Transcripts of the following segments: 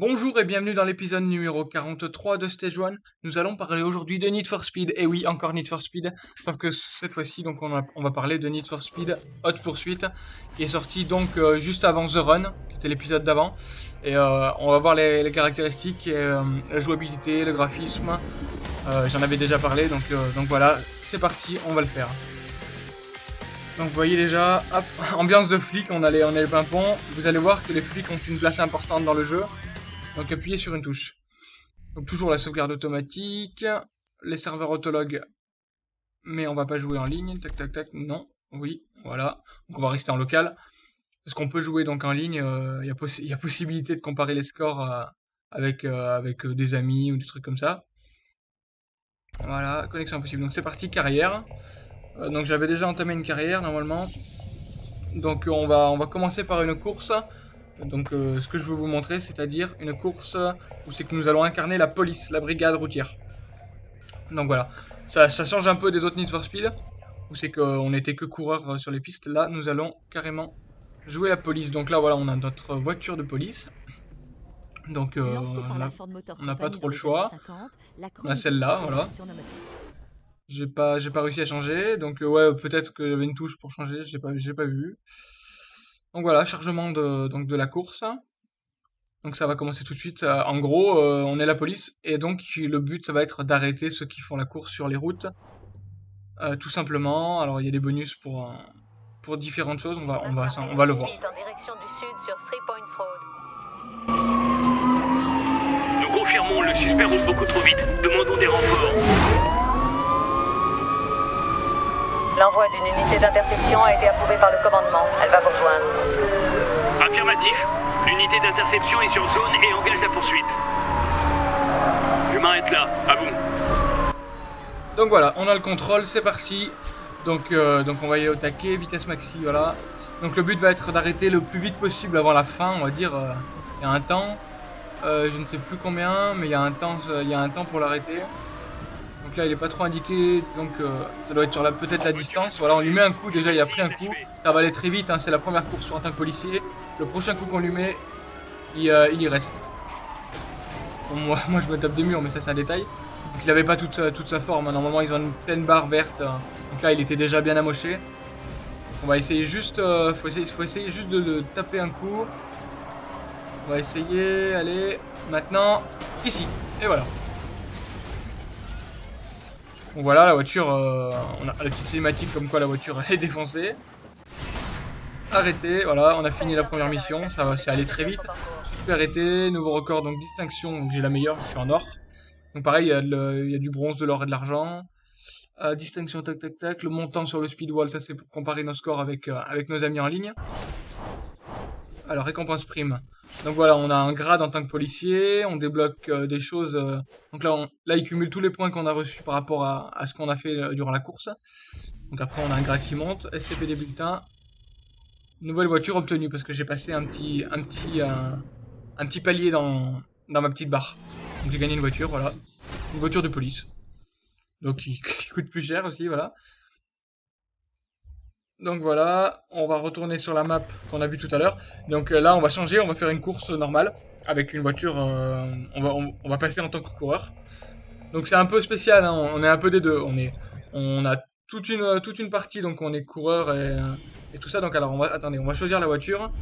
Bonjour et bienvenue dans l'épisode numéro 43 de Stage 1. Nous allons parler aujourd'hui de Need for Speed. Et oui, encore Need for Speed. Sauf que cette fois-ci, on, va parler de Need for Speed Hot Pursuit, qui est sorti donc euh, juste avant The Run, qui était l'épisode d'avant. Et euh, on va voir les, caractéristiques, euh, la jouabilité, le graphisme. J'en avais déjà parlé, donc, donc voilà, c'est parti, on va le faire. Donc vous voyez déjà, hop, ambiance de flic, on a les, on a les pimpons. Vous allez voir que les flics ont une place importante dans le jeu. Donc appuyez sur une touche. Donc toujours la sauvegarde automatique, les serveurs autologues, mais on va pas jouer en ligne, tac tac tac, non, oui, voilà. Donc on va rester en local, parce qu'on peut jouer donc en ligne, il euh, y, a possibilité de comparer les scores euh, avec, euh, des amis ou des trucs comme ça. Voilà, connexion impossible. Donc c'est parti, carrière. donc j'avais déjà entamé une carrière normalement. Donc on va commencer par une course. Donc euh, ce que je veux vous montrer, c'est-à-dire une course où c'est que nous allons incarner la police, la brigade routière. Donc voilà, ça, change un peu des autres Need for Speed, où c'est qu'on n'était que coureur euh, sur les pistes. Là, nous allons carrément jouer la police. Donc là, voilà, on a notre voiture de police. Donc euh, on n'a pas trop le choix. On a celle-là, voilà. J'ai pas, pas réussi à changer, donc ouais, peut-être qu'il y avait une touche pour changer, j'ai pas, pas vu. Donc voilà, chargement de, donc de la course. Donc ça va commencer tout de suite. Euh, en gros, euh, on est la police et donc le but ça va être d'arrêter ceux qui font la course sur les routes. Euh, tout simplement. Alors il y a des bonus pour, pour différentes choses. On va, on va, on va le voir. Nous confirmons, le suspect roule beaucoup trop vite. Demandons des renforts. L'envoi d'une unité d'interception a été approuvé par le commandement. Elle va vous rejoindre. Affirmatif. L'unité d'interception est sur zone et engage la poursuite. Humain est là. À vous. Donc voilà, on a le contrôle, c'est parti. Donc, euh, donc on va y aller au taquet, vitesse maxi, voilà. Donc le but va être d'arrêter le plus vite possible avant la fin, on va dire. Euh, il y a un temps. Euh, je ne sais plus combien, mais il y a un temps, il y a un temps pour l'arrêter. Il est pas trop indiqué, donc euh, ça doit être sur peut-être la distance. Voilà, on lui met un coup, déjà il a pris un coup. Ça va aller très vite, hein, c'est la première course en tant que policier. Le prochain coup qu'on lui met, il, euh, y reste. moi, je me tape des murs, mais ça c'est un détail. Donc il avait pas toute, toute sa forme, hein. normalement ils ont une pleine barre verte. Hein. Donc là, il était déjà bien amoché. On va essayer juste, euh, faut, faut essayer juste de le taper un coup. On va essayer, allez, maintenant, ici. Et voilà. Donc voilà, la voiture, euh, on a la petite cinématique comme quoi la voiture est défoncée. Arrêté, voilà, on a fini la première mission, ça va, c'est allé très vite. Super arrêté, nouveau record, donc distinction, j'ai la meilleure, je suis en or. Donc pareil, il y, a du bronze, de l'or et de l'argent. Euh, distinction, tac tac tac, le montant sur le speedwall, ça c'est pour comparer nos scores avec, euh, avec nos amis en ligne. Alors, récompense prime. Donc voilà, on a un grade en tant que policier, on débloque euh, des choses. Euh, donc là, on, là, il cumule tous les points qu'on a reçus par rapport à, ce qu'on a fait euh, durant la course. Donc après, on a un grade qui monte, SCP des bulletins. Nouvelle voiture obtenue, parce que j'ai passé un petit, un un petit palier dans, dans ma petite barre. Donc j'ai gagné une voiture, voilà. Une voiture de police. Donc qui coûte plus cher aussi, voilà. Donc voilà, on va retourner sur la map qu'on a vu tout à l'heure. Donc euh, là, on va changer, on va faire une course normale avec une voiture. Euh, on, va, on, va passer en tant que coureur. Donc c'est un peu spécial, hein, on est un peu des deux. On est, on a toute une, toute une partie, donc on est coureur et, et tout ça. Donc alors, on va, attendez, on va choisir la voiture.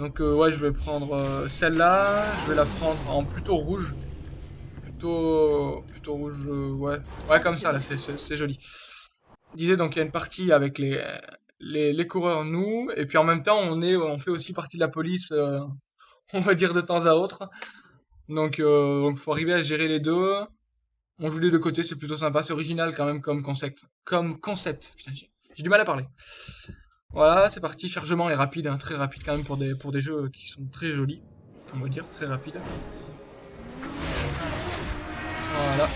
Donc euh, ouais, je vais prendre celle-là. Je vais la prendre en plutôt rouge. Plutôt, plutôt rouge, ouais, ouais comme ça là, c'est joli. Je disais donc il y a une partie avec les les, coureurs nous, et puis en même temps on est, on fait aussi partie de la police, euh, on va dire de temps à autre. Donc euh, donc faut arriver à gérer les deux. On joue les deux côtés, c'est plutôt sympa, c'est original quand même comme concept. Comme concept, putain, j'ai du mal à parler. Voilà, c'est parti, chargement est rapide, hein, très rapide quand même pour des, pour des jeux qui sont très jolis, on va dire, très rapide. Voilà.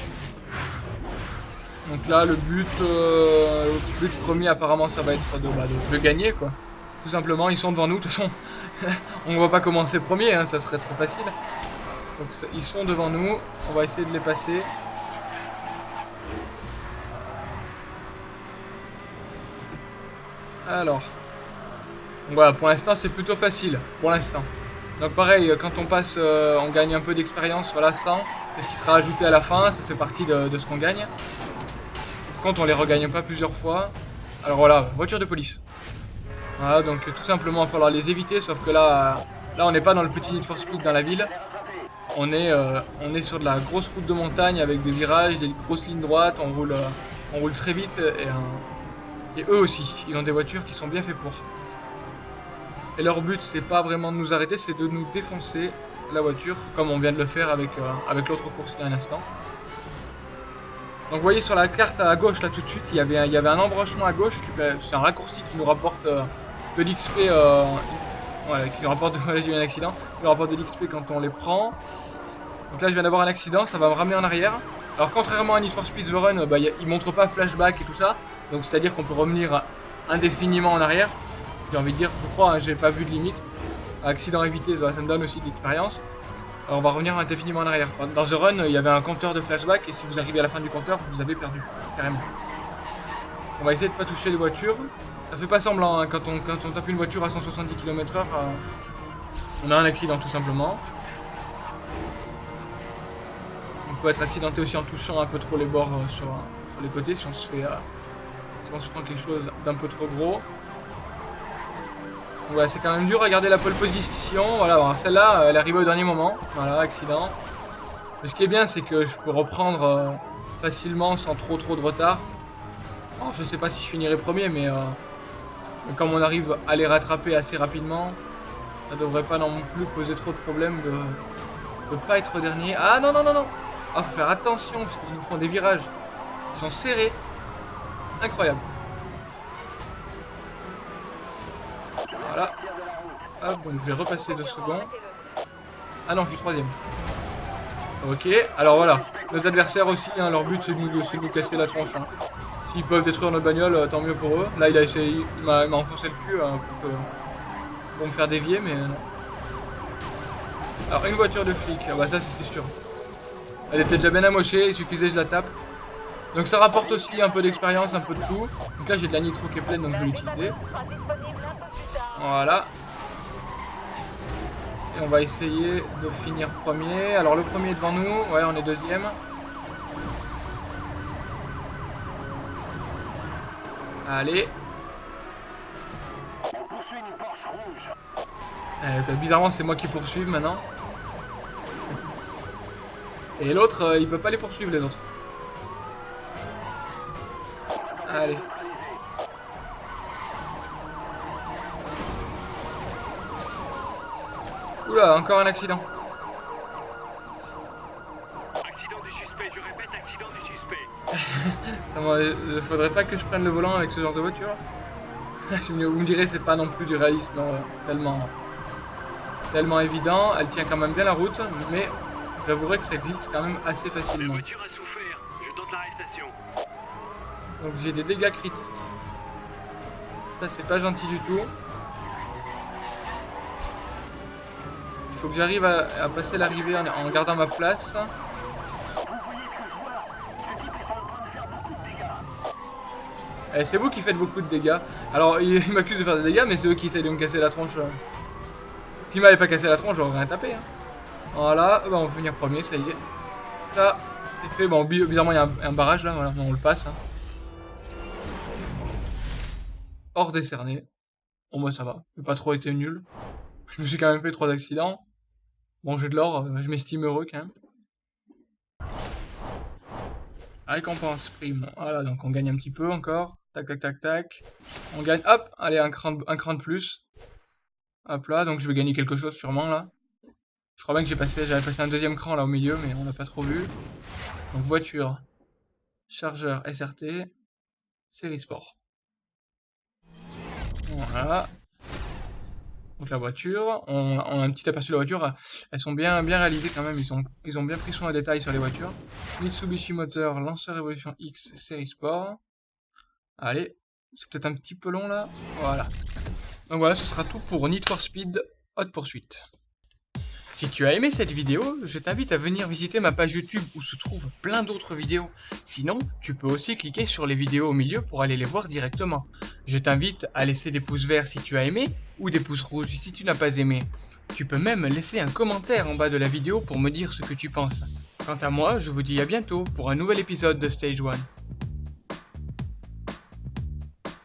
Donc là, le but, euh, le but premier, apparemment, ça va être bah, de, gagner, quoi. Tout simplement, ils sont devant nous. De toute façon, on va pas commencer premier, hein, ça serait trop facile. Donc ils sont devant nous. On va essayer de les passer. Alors. voilà, pour l'instant, c'est plutôt facile. Pour l'instant. Donc pareil, quand on passe, euh, on gagne un peu d'expérience, voilà, 100. C'est ce qui sera ajouté à la fin, ça fait partie de ce qu'on gagne. Quand on les regagne pas plusieurs fois. Alors voilà, voiture de police. Voilà, donc tout simplement, il va falloir les éviter, sauf que là, là on n'est pas dans le petit Need for Speed dans la ville. On est, euh, sur de la grosse route de montagne avec des virages, des grosses lignes droites, on roule, euh, très vite et, et eux aussi, ils ont des voitures qui sont bien faites pour. Et leur but, c'est pas vraiment de nous arrêter, c'est de nous défoncer la voiture, comme on vient de le faire euh, avec l'autre course il y a un instant. Donc vous voyez sur la carte à gauche, là tout de suite, il y avait, un embranchement à gauche, c'est un raccourci qui nous rapporte de l'XP euh, qui nous rapporte de... eu un accident. Qui nous rapporte de l'XP quand on les prend. Donc là, je viens d'avoir un accident, ça va me ramener en arrière. Alors, contrairement à Need for Speed The Run, bah, il montre pas flashback et tout ça. Donc, c'est-à-dire qu'on peut revenir indéfiniment en arrière. J'ai envie de dire, je crois, hein, j'ai pas vu de limite. Accident évité, ça me donne aussi de l'expérience. On va revenir indéfiniment en arrière. Dans The Run, il y avait un compteur de flashback et si vous arrivez à la fin du compteur, vous avez perdu, carrément. On va essayer de pas toucher les voitures. Ça fait pas semblant, hein, quand, on, quand on tape une voiture à 170 km h on a un accident tout simplement. On peut être accidenté aussi en touchant un peu trop les bords euh, sur, les côtés si on se fait... Euh, si on se prend quelque chose d'un peu trop gros. Ouais, c'est quand même dur à garder la pole position. Voilà, celle-là, elle est arrivée au dernier moment. Voilà, accident. Mais ce qui est bien, c'est que je peux reprendre euh, facilement sans trop trop de retard. Alors, je sais pas si je finirai premier, mais comme on arrive à les rattraper assez rapidement, ça devrait pas non plus poser trop de problèmes de ne pas être dernier. Ah non, non, non, non Ah, faut faire attention, parce qu'ils nous font des virages. Ils sont serrés. Incroyable. Voilà. Donc je vais repasser deux secondes. Ah non, je suis troisième. Ok, alors voilà. Nos adversaires aussi, hein, leur but c'est de, nous casser la tronche. Hein. S'ils peuvent détruire notre bagnole, euh, tant mieux pour eux. Là, il a essayé, il m'a enfoncé le cul hein, pour, me faire dévier, mais non. Alors, une voiture de flic, ah bah ça, c'est sûr. Elle était déjà bien amochée, il suffisait je la tape. Donc ça rapporte aussi un peu d'expérience, un peu de tout. Donc là, j'ai de la nitro qui est pleine, donc je vais l'utiliser. Voilà. On va essayer de finir premier. Alors, le premier est devant nous. Ouais, on est deuxième. Allez. Euh, bizarrement, c'est moi qui poursuis maintenant. Et l'autre, euh, il peut pas les poursuivre, les autres. Allez. Oula, encore un accident. Ça ne faudrait pas que je prenne le volant avec ce genre de voiture. Vous me direz, c'est pas non plus du réalisme tellement, tellement évident. Elle tient quand même bien la route, mais j'avouerai que ça glisse quand même assez facilement. Donc j'ai des dégâts critiques. Ça, c'est pas gentil du tout. Il faut que j'arrive à, passer l'arrivée en gardant ma place. Eh, c'est vous qui faites beaucoup de dégâts. Alors, il, m'accuse de faire des dégâts, mais c'est eux qui essaient de me casser la tronche. S'il m'avait pas cassé la tronche, j'aurais rien tapé. Hein. Voilà, bah, on va finir premier, ça y est. Ça, c'est fait. Bon, bizarrement, il y a un, barrage là, voilà, on le passe. Hein. Hors décerné. Bon, moi, ça va. J'ai pas trop été nul. Je me suis quand même fait trois accidents. J'ai de l'or, euh, je m'estime heureux quand même. Récompense prime. Voilà, donc on gagne un petit peu encore. Tac, tac, tac, tac. On gagne, hop, allez, un cran, un cran de plus. Hop là, donc je vais gagner quelque chose sûrement là. Je crois bien que j'ai passé, j'avais passé un deuxième cran là au milieu, mais on l'a pas trop vu. Donc voiture, chargeur SRT, série sport. Voilà. Donc la voiture, on, a un petit aperçu de la voiture, elles sont bien, bien réalisées quand même, ils, ont bien pris soin des détails sur les voitures. Mitsubishi Motor, lanceur Evolution X série sport. Allez, c'est peut-être un petit peu long là, voilà. Donc voilà, ce sera tout pour Need for Speed Hot Pursuit. Si tu as aimé cette vidéo, je t'invite à venir visiter ma page YouTube où se trouvent plein d'autres vidéos. Sinon, tu peux aussi cliquer sur les vidéos au milieu pour aller les voir directement. Je t'invite à laisser des pouces verts si tu as aimé ou des pouces rouges si tu n'as pas aimé. Tu peux même laisser un commentaire en bas de la vidéo pour me dire ce que tu penses. Quant à moi, je vous dis à bientôt pour un nouvel épisode de Stage 1.